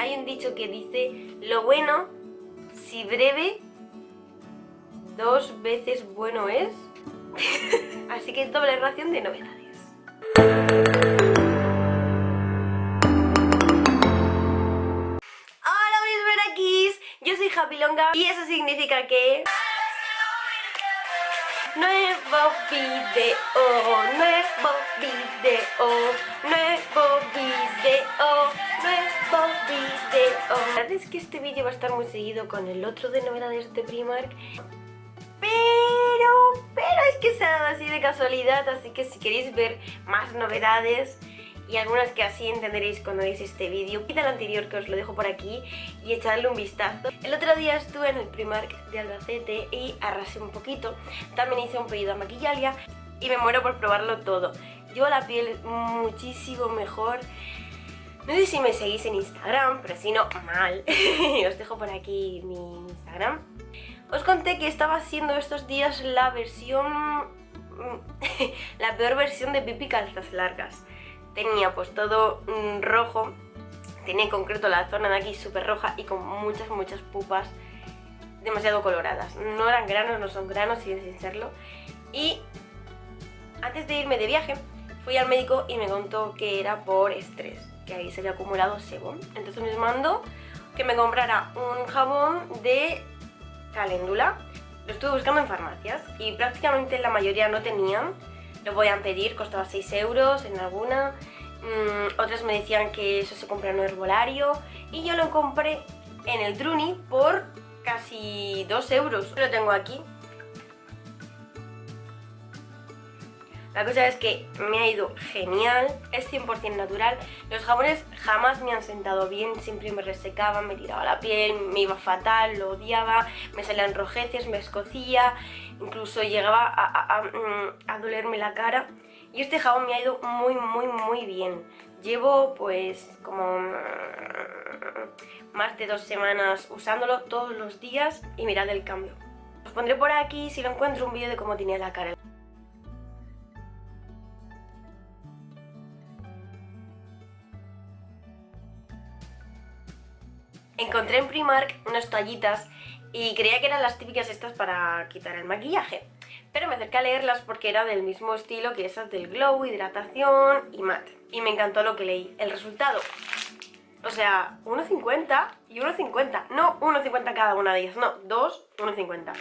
hay un dicho que dice, lo bueno, si breve, dos veces bueno es. Así que doble ración de novedades. Hola mis verakis, yo soy Happy Longa y eso significa que... Nuevo video, nuevo video, nuevo video, nuevo video La verdad es que este vídeo va a estar muy seguido con el otro de novedades de Primark Pero, pero es que se ha dado así de casualidad, así que si queréis ver más novedades y algunas que así entenderéis cuando veáis este vídeo. Quita el anterior que os lo dejo por aquí y echadle un vistazo. El otro día estuve en el Primark de Albacete y arrasé un poquito. También hice un pedido a Maquillalia y me muero por probarlo todo. Yo la piel muchísimo mejor. No sé si me seguís en Instagram, pero si no, mal. os dejo por aquí mi Instagram. Os conté que estaba haciendo estos días la versión... la peor versión de pipi calzas largas tenía pues todo mm, rojo, tenía en concreto la zona de aquí súper roja y con muchas, muchas pupas demasiado coloradas. No eran granos, no son granos, siguen sin serlo. Y antes de irme de viaje, fui al médico y me contó que era por estrés, que ahí se había acumulado sebo. Entonces me mandó que me comprara un jabón de caléndula. Lo estuve buscando en farmacias y prácticamente la mayoría no tenían lo a pedir, costaba 6 euros en alguna. Mm, otras me decían que eso se compra en un herbolario. Y yo lo compré en el Druni por casi 2 euros. Lo tengo aquí. La cosa es que me ha ido genial, es 100% natural. Los jabones jamás me han sentado bien, siempre me resecaban, me tiraba la piel, me iba fatal, lo odiaba, me salían rojeces, me escocía, incluso llegaba a, mm, dolerme la cara. Y este jabón me ha ido muy, muy, muy bien. Llevo pues como mm, más de dos semanas usándolo todos los días y mirad el cambio. Os pondré por aquí si lo encuentro un vídeo de cómo tenía la cara. Encontré en Primark unas toallitas y creía que eran las típicas estas para quitar el maquillaje. Pero me acerqué a leerlas porque era del mismo estilo que esas del Glow, hidratación y matte. Y me encantó lo que leí. El resultado, o sea, 1,50 y 1,50. No 1,50 cada una de ellas, no, 2, 1,50.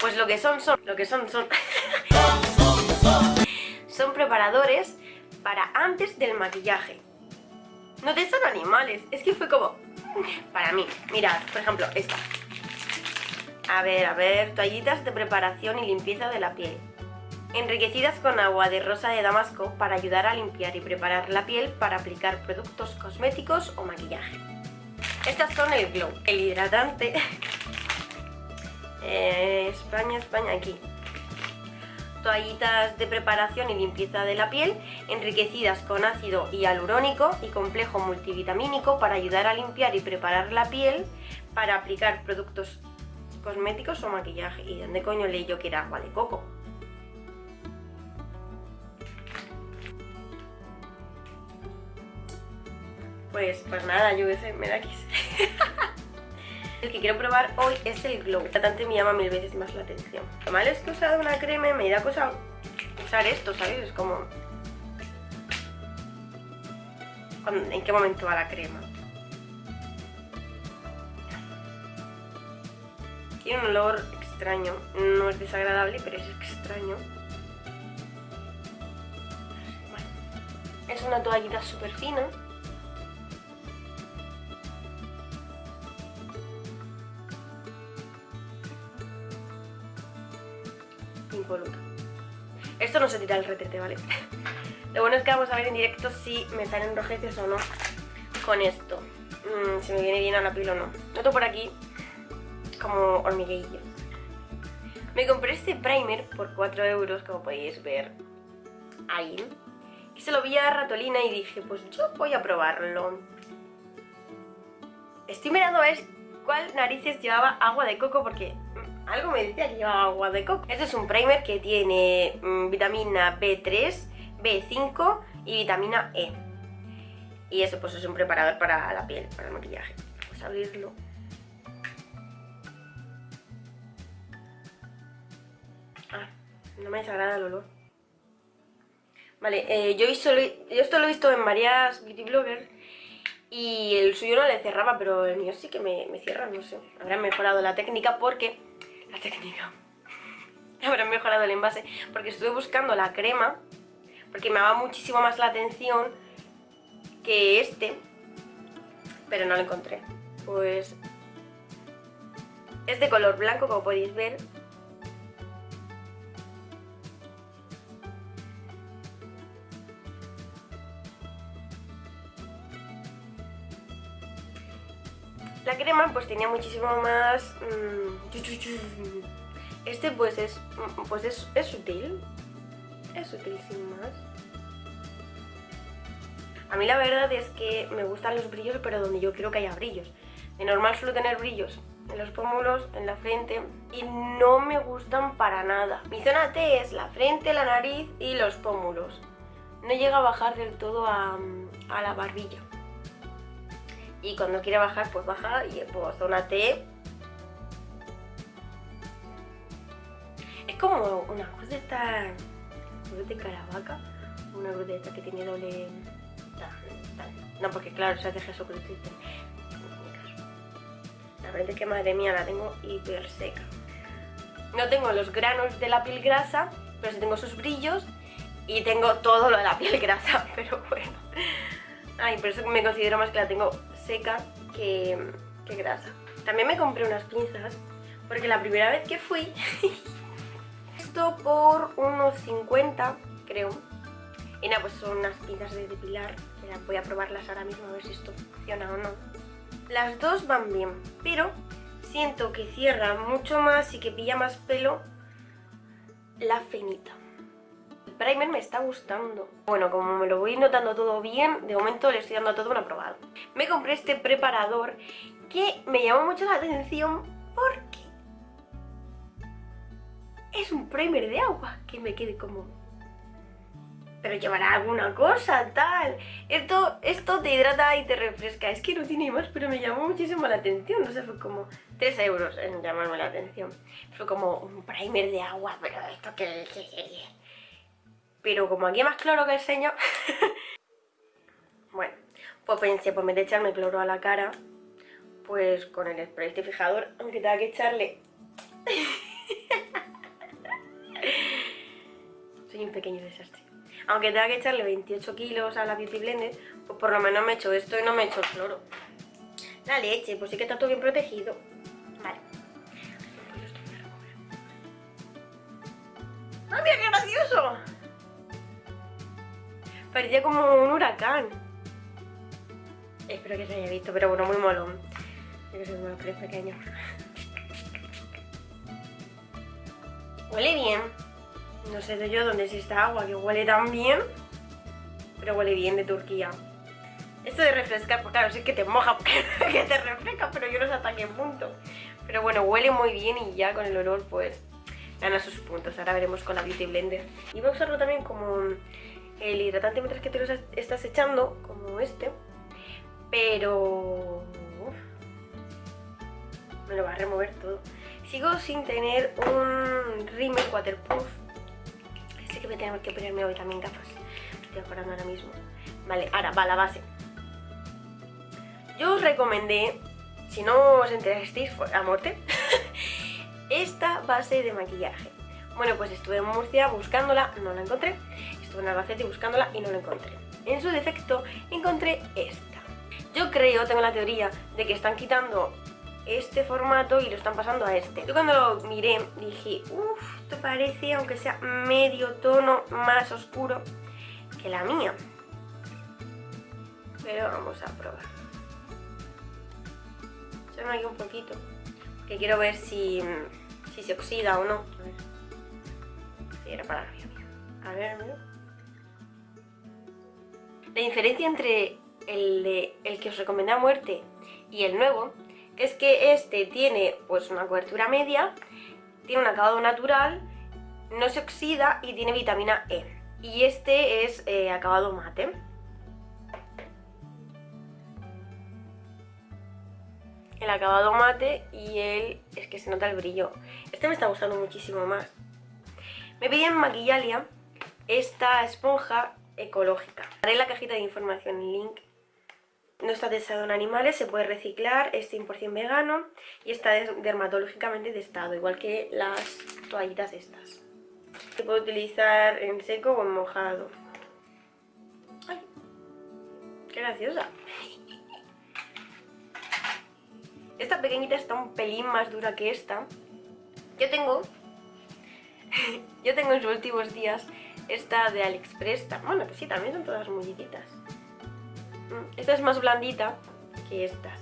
Pues lo que son, son, lo que son, son... son preparadores para antes del maquillaje. No te son animales, es que fue como para mí. Mirad, por ejemplo, esta. A ver, a ver, toallitas de preparación y limpieza de la piel. Enriquecidas con agua de rosa de damasco para ayudar a limpiar y preparar la piel para aplicar productos cosméticos o maquillaje. Estas son el Glow, el hidratante. Eh, España, España, aquí toallitas de preparación y limpieza de la piel enriquecidas con ácido hialurónico y complejo multivitamínico para ayudar a limpiar y preparar la piel para aplicar productos cosméticos o maquillaje. ¿Y dónde coño leí yo que era agua de coco? Pues, pues nada, yo me da quise. El que quiero probar hoy es el Glow. Tratante me llama mil veces más la atención. Lo malo es que he usado una crema y me da cosa usar esto, ¿sabes? Es como... ¿En qué momento va la crema? Tiene un olor extraño. No es desagradable, pero es extraño. Es una toallita súper fina. Esto no se tira el retrete, ¿vale? Lo bueno es que vamos a ver en directo si me salen rojeces o no con esto. Mm, si me viene bien a la piel o no. Noto por aquí como hormiguillos. Me compré este primer por 4 euros, como podéis ver ahí. Y se lo vi a Ratolina y dije, pues yo voy a probarlo. Estoy mirando a ver cuál narices llevaba agua de coco porque algo me decía que llevaba agua de coco. Este es un primer que tiene mm, vitamina B3, B5 y vitamina E. Y eso pues es un preparador para la piel, para el maquillaje. Vamos a abrirlo. Ah, no me desagrada el olor. Vale, eh, yo, esto lo he visto en varias beauty bloggers y el suyo no le cerraba, pero el mío sí que me, me cierra, no sé. Habrán mejorado la técnica porque... La técnica... Habrán mejorado el envase porque estuve buscando la crema porque me daba muchísimo más la atención que este, pero no lo encontré. Pues es de color blanco, como podéis ver, La crema pues tenía muchísimo más... Mm, este pues es, mm, pues es, es sutil. Es sutil sin más. A mí la verdad es que me gustan los brillos, pero donde yo quiero que haya brillos. De normal suelo tener brillos en los pómulos, en la frente, y no me gustan para nada. Mi zona T es la frente, la nariz y los pómulos. No llega a bajar del todo a, a la barbilla y cuando quiere bajar pues baja y pues zona T. Es como una cruz de esta cruz de caravaca una cruz de esta que tiene doble no porque claro se hace Jesucristo la verdad es que madre mía la tengo hiper seca. No tengo los granos de la piel grasa pero sí tengo sus brillos y tengo todo lo de la piel grasa pero bueno. Ay por eso me considero más que la tengo seca que, grasa. También me compré unas pinzas, porque la primera vez que fui, esto por unos 50, creo. Y nada, pues son unas pinzas de depilar, voy a probarlas ahora mismo a ver si esto funciona o no. Las dos van bien, pero siento que cierra mucho más y que pilla más pelo la finita primer me está gustando. Bueno, como me lo voy notando todo bien, de momento le estoy dando a todo un aprobado. Me compré este preparador que me llamó mucho la atención porque es un primer de agua que me quede como... Pero llevará alguna cosa, tal. Esto, esto te hidrata y te refresca. Es que no tiene más, pero me llamó muchísimo la atención. No sé, fue como 3 euros en llamarme la atención. Fue como un primer de agua, pero esto que pero como aquí más cloro que el señor... bueno, pues pensé, pues me de echarme cloro a la cara, pues con el spray este fijador, aunque tenga que echarle... Soy un pequeño desastre. Aunque tenga que echarle 28 kilos a la Beauty Blender, pues por lo menos me he hecho esto y no me he hecho el cloro. La leche, pues sí que está todo bien protegido. Parecía como un huracán. Espero que se haya visto, pero bueno, muy molón. Yo que soy unos tres pequeños. Huele bien. No sé yo dónde es esta agua que huele tan bien. Pero huele bien de Turquía. Esto de refrescar, pues claro, sí que te moja que te refresca, pero yo no sé hasta qué punto. Pero bueno, huele muy bien y ya con el olor pues gana sus puntos. Ahora veremos con la Beauty Blender. Y voy a usarlo también como el hidratante mientras que te lo estás echando, como este, pero me lo va a remover todo. Sigo sin tener un rímel waterproof. Sé que voy a tener que ponerme hoy también gafas. Estoy acordando ahora mismo. Vale, ahora va la base. Yo os recomendé, si no os enterasteis a muerte, esta base de maquillaje. Bueno, pues estuve en Murcia buscándola, no la encontré estuve en Albacete buscándola y no la encontré. En su defecto encontré esta. Yo creo, tengo la teoría, de que están quitando este formato y lo están pasando a este. Yo cuando lo miré dije, uff, esto parece, aunque sea medio tono más oscuro que la mía. Pero vamos a probar. Echarme aquí un poquito, que quiero ver si, si se oxida o no era para la mía. A ver. La diferencia entre el, de, el que os recomendé a muerte y el nuevo es que este tiene pues una cobertura media, tiene un acabado natural, no se oxida y tiene vitamina E. Y este es eh, acabado mate. El acabado mate y el... es que se nota el brillo. Este me está gustando muchísimo más. Me pedí en Maquillalia esta esponja ecológica. Haré la cajita de información el link. No está testado en animales, se puede reciclar, es 100% vegano y está dermatológicamente testado, igual que las toallitas estas. Se puede utilizar en seco o en mojado. ¡Ay! ¡Qué graciosa! Esta pequeñita está un pelín más dura que esta. Yo tengo... yo tengo en sus últimos días esta de AliExpress. Bueno, que sí, también son todas mullititas. Mm, esta es más blandita que estas.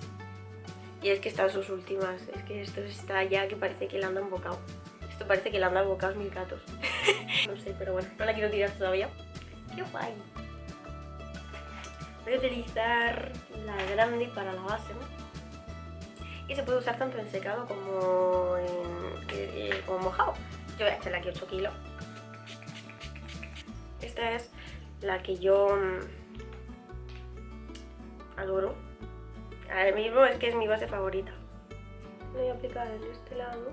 Y es que están sus últimas. Es que esto está ya que parece que le anda un bocado. Esto parece que le andan bocados mil gatos. no sé, pero bueno, no la quiero tirar todavía. ¡Qué guay! Voy a utilizar la grande para la base, ¿no? y se puede usar tanto en secado como en eh, como mojado. Yo voy a echarle aquí 8 kilos. Esta es la que yo mm, adoro. Ahora mismo es que es mi base favorita. Voy a aplicar en este lado.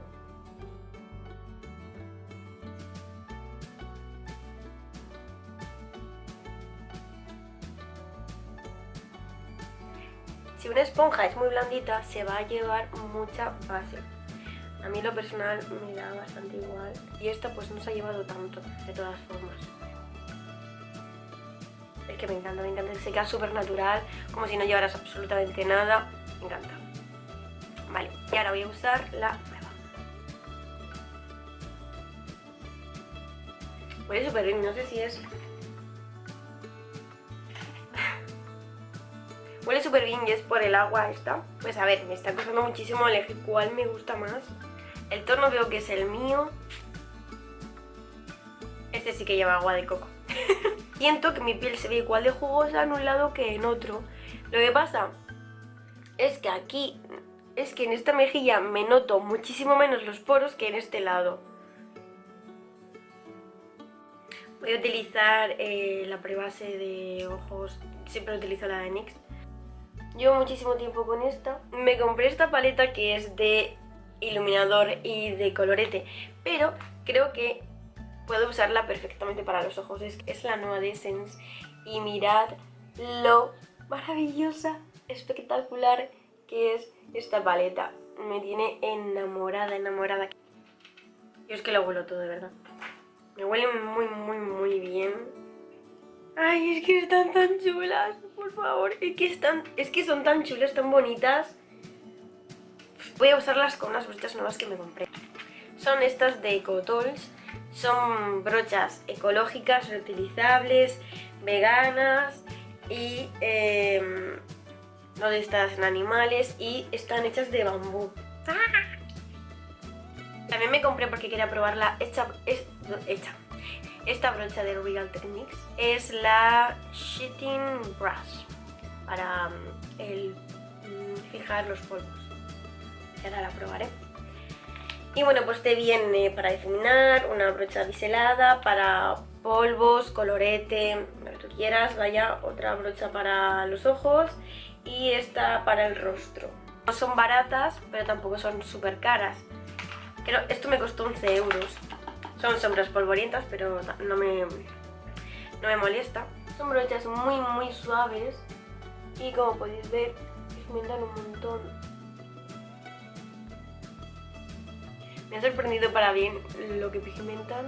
Si una esponja es muy blandita, se va a llevar mucha base. A mí lo personal me da bastante igual. Y esta pues no se ha llevado tanto, de todas formas. Es que me encanta, me encanta. Se queda súper natural, como si no llevaras absolutamente nada. Me encanta. Vale, y ahora voy a usar la nueva. Huele súper bien, no sé si es Huele súper bien y es por el agua esta. Pues a ver, me está costando muchísimo elegir cuál me gusta más. El tono veo que es el mío. Este sí que lleva agua de coco. Siento que mi piel se ve igual de jugosa en un lado que en otro. Lo que pasa es que aquí, es que en esta mejilla me noto muchísimo menos los poros que en este lado. Voy a utilizar eh, la prebase de ojos, siempre utilizo la de NYX Llevo muchísimo tiempo con esta. Me compré esta paleta que es de iluminador y de colorete, pero creo que puedo usarla perfectamente para los ojos. Es, es la nueva de Essence y mirad lo maravillosa, espectacular que es esta paleta. Me tiene enamorada, enamorada. Yo es que lo huelo todo, de verdad. Me huele muy, muy, muy bien. Ay, es que están tan chulas por favor. Es que, están, es que son tan chulas, tan bonitas. Voy a usarlas con unas brochas nuevas que me compré. Son estas de EcoTools. Son brochas ecológicas, reutilizables, veganas y eh, no estas en animales y están hechas de bambú. También me compré porque quería probarla hecha, hecha esta brocha de Real Techniques es la Sheeting Brush para el, mm, fijar los polvos. Y ahora la probaré. Y bueno, pues te viene para difuminar, una brocha biselada, para polvos, colorete, lo que tú quieras, vaya, otra brocha para los ojos y esta para el rostro. No son baratas, pero tampoco son súper caras. Pero esto me costó 11 euros. Son sombras polvorientas, pero no me, no me molesta. Son brochas muy muy suaves y como podéis ver, pigmentan un montón. Me ha sorprendido para bien lo que pigmentan.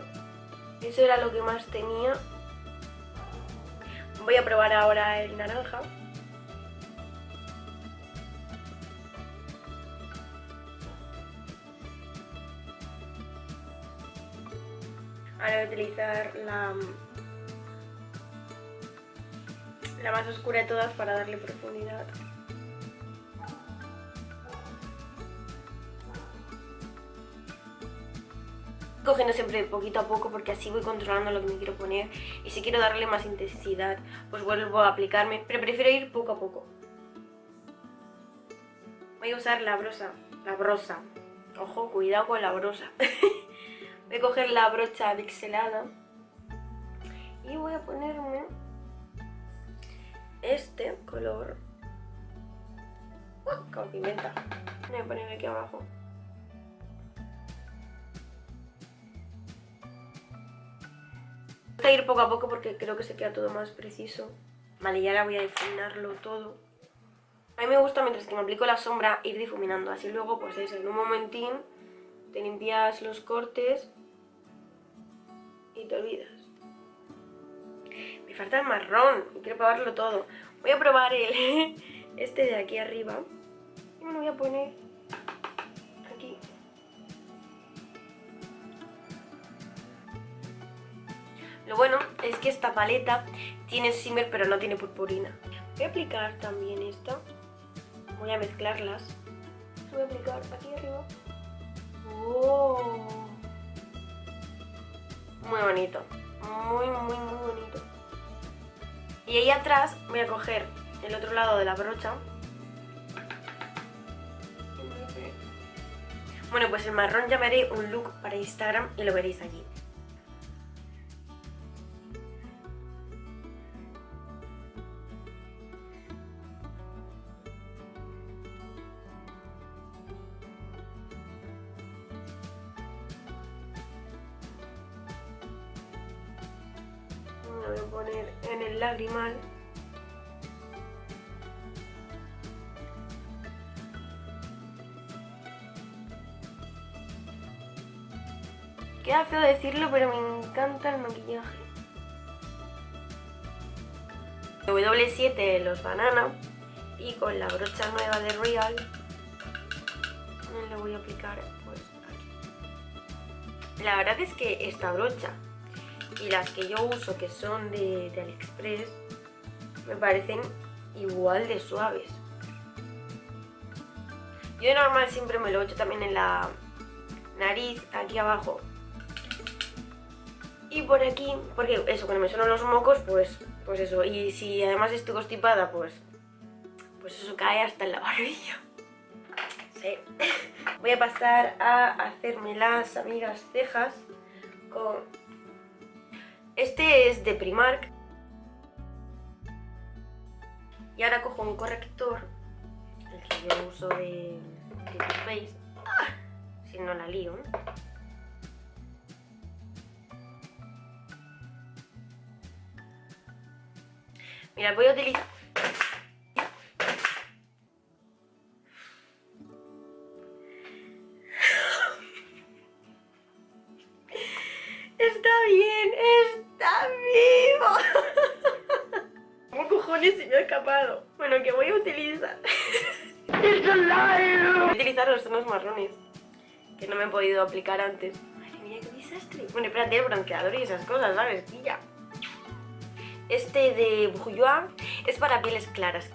Eso era lo que más tenía. Voy a probar ahora el naranja. Ahora voy a utilizar la, la más oscura de todas para darle profundidad. Cogiendo siempre poquito a poco porque así voy controlando lo que me quiero poner y si quiero darle más intensidad pues vuelvo a aplicarme, pero prefiero ir poco a poco. Voy a usar la brosa, la brosa, ojo, cuidado con la brosa. Voy a coger la brocha pixelada y voy a ponerme este color Con pimienta. Voy a poner aquí abajo. Voy a ir poco a poco porque creo que se queda todo más preciso. Vale, y ahora voy a difuminarlo todo. A mí me gusta mientras que me aplico la sombra ir difuminando. Así luego, pues eso, en un momentín te limpias los cortes y te olvidas. Me falta el marrón y quiero probarlo todo. Voy a probar el este de aquí arriba. Y me lo voy a poner aquí. Lo bueno es que esta paleta tiene shimmer pero no tiene purpurina. Voy a aplicar también esta. Voy a mezclarlas. Voy a aplicar aquí arriba. ¡Oh! Muy bonito. Muy, muy, muy bonito. Y ahí atrás voy a coger el otro lado de la brocha. Bueno, pues el marrón ya haré un look para Instagram y lo veréis allí. Lo voy a poner en el lagrimal. Queda feo decirlo, pero me encanta el maquillaje. W7 los banana y con la brocha nueva de Real le voy a aplicar pues aquí. La verdad es que esta brocha y las que yo uso que son de, de Aliexpress me parecen igual de suaves. Yo de normal siempre me lo echo también en la nariz, aquí abajo. Y por aquí, porque eso, cuando me suenan los mocos, pues, pues eso. Y si además estoy constipada, pues, pues eso cae hasta en la barbilla. Sí. Voy a pasar a hacerme las amigas cejas con este es de Primark. Y ahora cojo un corrector, el que yo uso de, de Too si no la lío. Mira, voy a utilizar... antes. Madre mía, qué desastre. Bueno, espérate, el bronceador y esas cosas, ¿sabes? Pilla. Este de Bourjois es para pieles claras.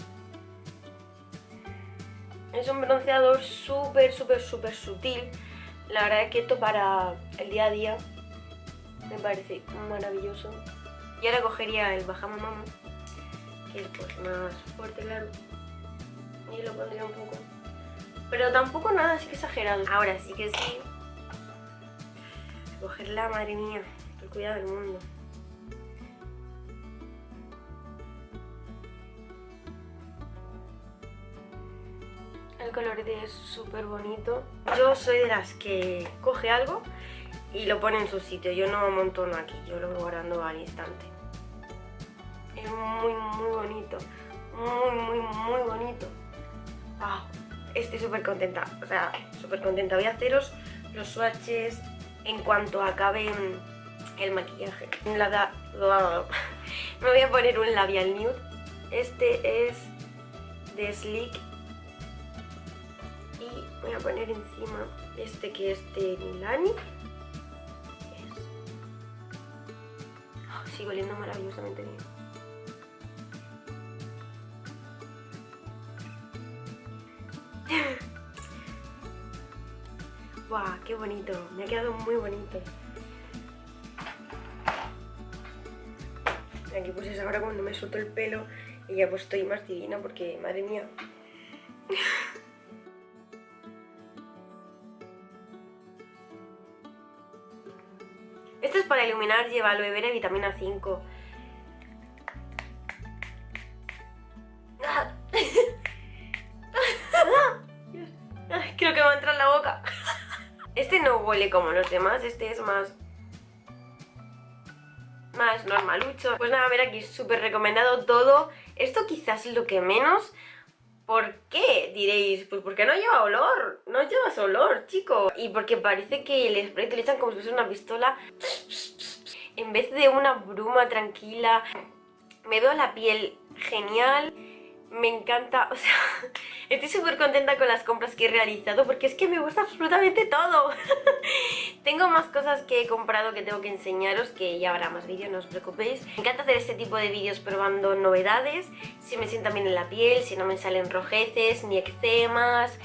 Es un bronceador súper, súper, súper sutil. La verdad es que esto para el día a día me parece maravilloso. Y ahora cogería el Bajamamam, que es pues más fuerte, claro. Y lo pondría un poco. Pero tampoco nada así que exagerado. Ahora sí que sí. Cogerla, madre mía. El cuidado del mundo. El colorete es súper bonito. Yo soy de las que coge algo y lo pone en su sitio. Yo no amontono aquí, yo lo voy guardando al instante. Es muy, muy bonito. Muy, muy, muy bonito. Wow. Estoy súper contenta. O sea, súper contenta. Voy a haceros los swatches en cuanto acabe el maquillaje. Me voy a poner un labial nude. Este es de Sleek. Y voy a poner encima este que es de Milani. sigue oliendo maravillosamente bien. ¡Guau! ¡Qué bonito! Me ha quedado muy bonito. Aquí pues es ahora cuando me suelto el pelo y ya pues estoy más divina porque, madre mía. Esto es para iluminar, lleva aloe vera y vitamina 5. Este no huele como los demás, este es más... Más normalucho. Pues nada, a ver aquí, súper recomendado todo. Esto quizás es lo que menos... ¿Por qué? Diréis, pues porque no lleva olor, no llevas olor, chico. Y porque parece que el spray te lo echan como si fuese una pistola. En vez de una bruma tranquila, me veo la piel genial me encanta, o sea, estoy súper contenta con las compras que he realizado porque es que me gusta absolutamente todo. tengo más cosas que he comprado que tengo que enseñaros, que ya habrá más vídeos, no os preocupéis. Me encanta hacer este tipo de vídeos probando novedades, si me sientan bien en la piel, si no me salen rojeces, ni eczemas,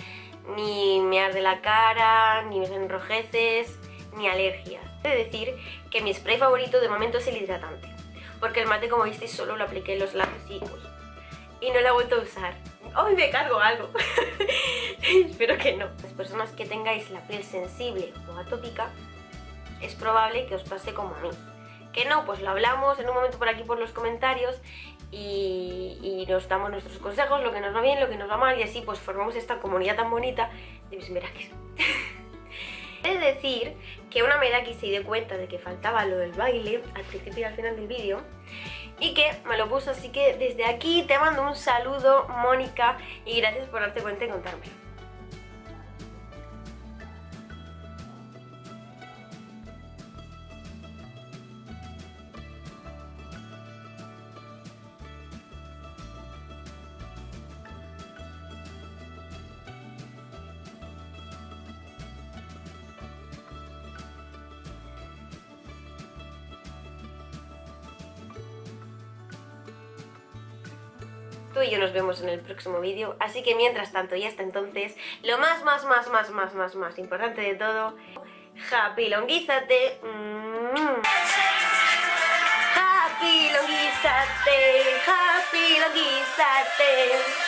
ni me arde la cara, ni me salen rojeces, ni alergias. He de decir que mi spray favorito de momento es el hidratante, porque el mate como visteis solo lo apliqué en los labios y y no la he vuelto a usar. Hoy me cargo algo. Espero que no. Las personas que tengáis la piel sensible o atópica, es probable que os pase como a mí. Que no, pues lo hablamos en un momento por aquí por los comentarios y, nos damos nuestros consejos, lo que nos va bien, lo que nos va mal y así pues formamos esta comunidad tan bonita de mis merakis. Es decir que una Meraki se dio cuenta de que faltaba lo del baile al principio y al final del vídeo y que me lo puso, así que desde aquí te mando un saludo, Mónica, y gracias por darte cuenta y contármelo. Y yo nos vemos en el próximo vídeo. Así que mientras tanto y hasta entonces, lo más, más, más, más, más, más, más importante de todo, happy longuízate. Mm. Happy longuízate, happy longuízate.